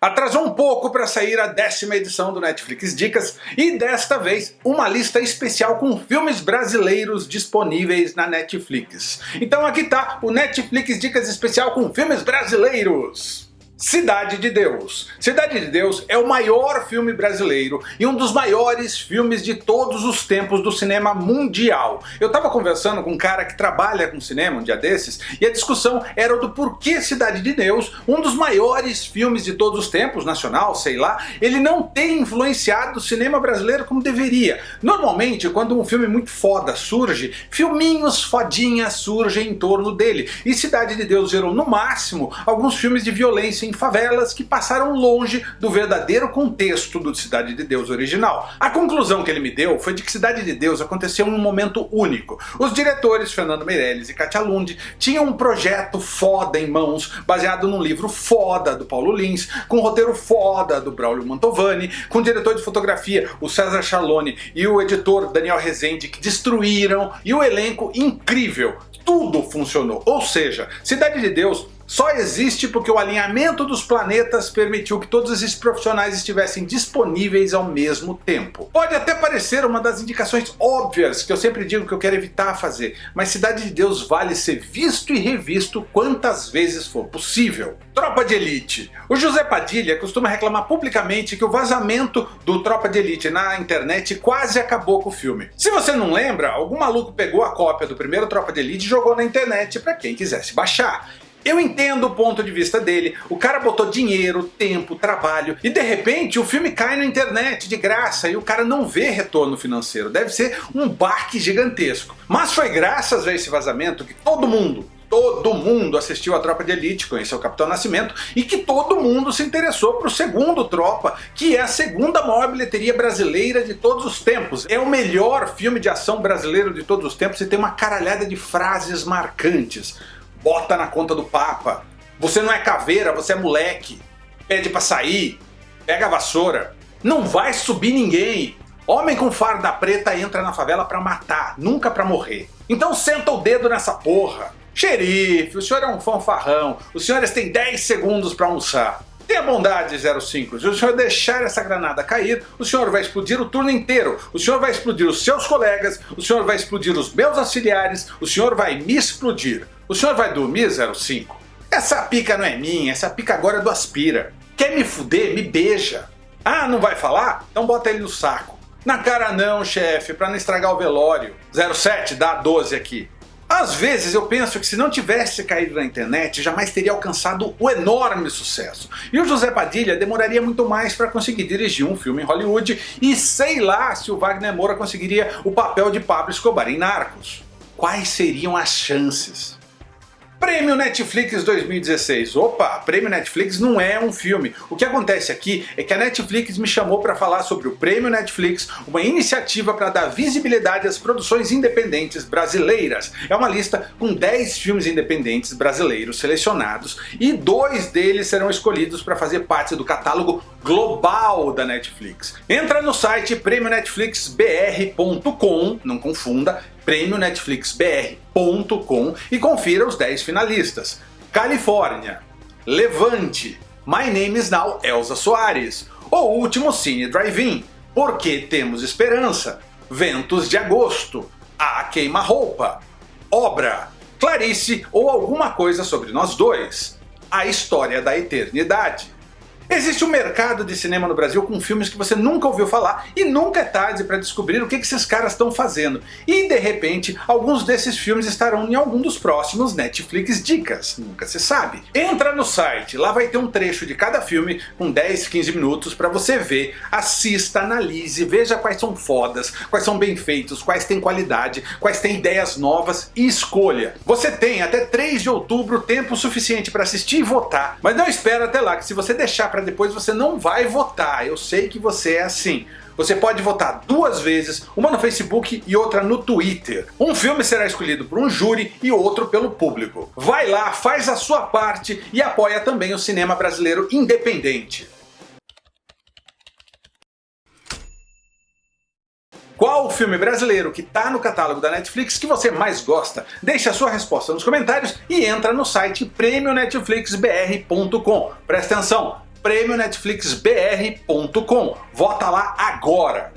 Atrasou um pouco para sair a décima edição do Netflix Dicas e desta vez uma lista especial com filmes brasileiros disponíveis na Netflix. Então aqui tá o Netflix Dicas especial com filmes brasileiros. Cidade de Deus. Cidade de Deus é o maior filme brasileiro e um dos maiores filmes de todos os tempos do cinema mundial. Eu tava conversando com um cara que trabalha com cinema um dia desses e a discussão era do porquê Cidade de Deus, um dos maiores filmes de todos os tempos, nacional, sei lá, ele não tem influenciado o cinema brasileiro como deveria. Normalmente, quando um filme muito foda surge, filminhos fodinhas surgem em torno dele. E Cidade de Deus gerou no máximo alguns filmes de violência favelas que passaram longe do verdadeiro contexto do Cidade de Deus original. A conclusão que ele me deu foi de que Cidade de Deus aconteceu em um momento único. Os diretores Fernando Meirelles e Katia Lund tinham um projeto foda em mãos, baseado num livro foda do Paulo Lins, com um roteiro foda do Braulio Mantovani, com o diretor de fotografia o César Charlone e o editor Daniel Rezende que destruíram, e o elenco incrível. Tudo funcionou. Ou seja, Cidade de Deus só existe porque o alinhamento dos planetas permitiu que todos esses profissionais estivessem disponíveis ao mesmo tempo. Pode até parecer uma das indicações óbvias que eu sempre digo que eu quero evitar fazer, mas Cidade de Deus vale ser visto e revisto quantas vezes for possível. Tropa de Elite. O José Padilha costuma reclamar publicamente que o vazamento do Tropa de Elite na internet quase acabou com o filme. Se você não lembra, algum maluco pegou a cópia do primeiro Tropa de Elite e jogou na internet para quem quisesse baixar. Eu entendo o ponto de vista dele, o cara botou dinheiro, tempo, trabalho e de repente o filme cai na internet de graça e o cara não vê retorno financeiro, deve ser um barque gigantesco. Mas foi graças a esse vazamento que todo mundo, todo mundo assistiu a Tropa de Elite, conheceu o Capitão Nascimento e que todo mundo se interessou para o segundo Tropa, que é a segunda maior bilheteria brasileira de todos os tempos. É o melhor filme de ação brasileiro de todos os tempos e tem uma caralhada de frases marcantes bota na conta do Papa, você não é caveira, você é moleque, pede pra sair, pega a vassoura, não vai subir ninguém. Homem com farda preta entra na favela pra matar, nunca pra morrer. Então senta o dedo nessa porra. Xerife, o senhor é um fanfarrão, os senhores têm 10 segundos pra almoçar. Tenha bondade 05, se o senhor deixar essa granada cair, o senhor vai explodir o turno inteiro, o senhor vai explodir os seus colegas, o senhor vai explodir os meus auxiliares, o senhor vai me explodir. O senhor vai dormir 05? Essa pica não é minha, essa pica agora é do Aspira. Quer me fuder? Me beija. Ah, não vai falar? Então bota ele no saco. Na cara não, chefe, pra não estragar o velório. 07, dá 12 aqui. Às vezes eu penso que se não tivesse caído na internet, jamais teria alcançado o enorme sucesso. E o José Padilha demoraria muito mais para conseguir dirigir um filme em Hollywood e sei lá se o Wagner Moura conseguiria o papel de Pablo Escobar em Narcos. Quais seriam as chances? Prêmio Netflix 2016. Opa, Prêmio Netflix não é um filme. O que acontece aqui é que a Netflix me chamou para falar sobre o Prêmio Netflix, uma iniciativa para dar visibilidade às produções independentes brasileiras. É uma lista com 10 filmes independentes brasileiros selecionados e dois deles serão escolhidos para fazer parte do catálogo global da Netflix. Entra no site prêmionetflixbr.com, não confunda, prêmionetflixbr.com e confira os 10 finalistas. Califórnia, Levante, My Name is Now Elza Soares, O Último Cine Drive-In, Porque Temos Esperança, Ventos de Agosto, A Queima-Roupa, Obra, Clarice ou Alguma Coisa Sobre Nós Dois, A História da Eternidade, Existe um mercado de cinema no Brasil com filmes que você nunca ouviu falar e nunca é tarde para descobrir o que esses caras estão fazendo. E de repente, alguns desses filmes estarão em algum dos próximos Netflix Dicas, nunca se sabe. Entra no site, lá vai ter um trecho de cada filme com 10, 15 minutos para você ver, assista, analise, veja quais são fodas, quais são bem feitos, quais têm qualidade, quais têm ideias novas e escolha. Você tem até 3 de outubro tempo suficiente para assistir e votar, mas não espera até lá que se você deixar para depois você não vai votar. Eu sei que você é assim. Você pode votar duas vezes, uma no Facebook e outra no Twitter. Um filme será escolhido por um júri e outro pelo público. Vai lá, faz a sua parte e apoia também o cinema brasileiro independente. Qual o filme brasileiro que está no catálogo da Netflix que você mais gosta? Deixe a sua resposta nos comentários e entra no site prêmionetflixbr.com. Presta atenção, prêmionetflixbr.com. Vota lá agora!